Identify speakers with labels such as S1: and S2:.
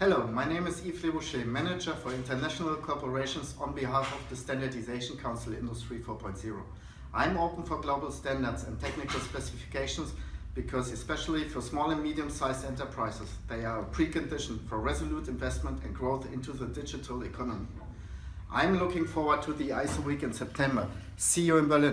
S1: Hello, my name is Yves Leboucher, Manager for International Corporations on behalf of the Standardization Council Industry 4.0. I'm open for global standards and technical specifications because especially for small and medium-sized enterprises, they are a precondition for resolute investment and growth into the digital economy. I'm looking forward to the ISO week in September. See you in Berlin.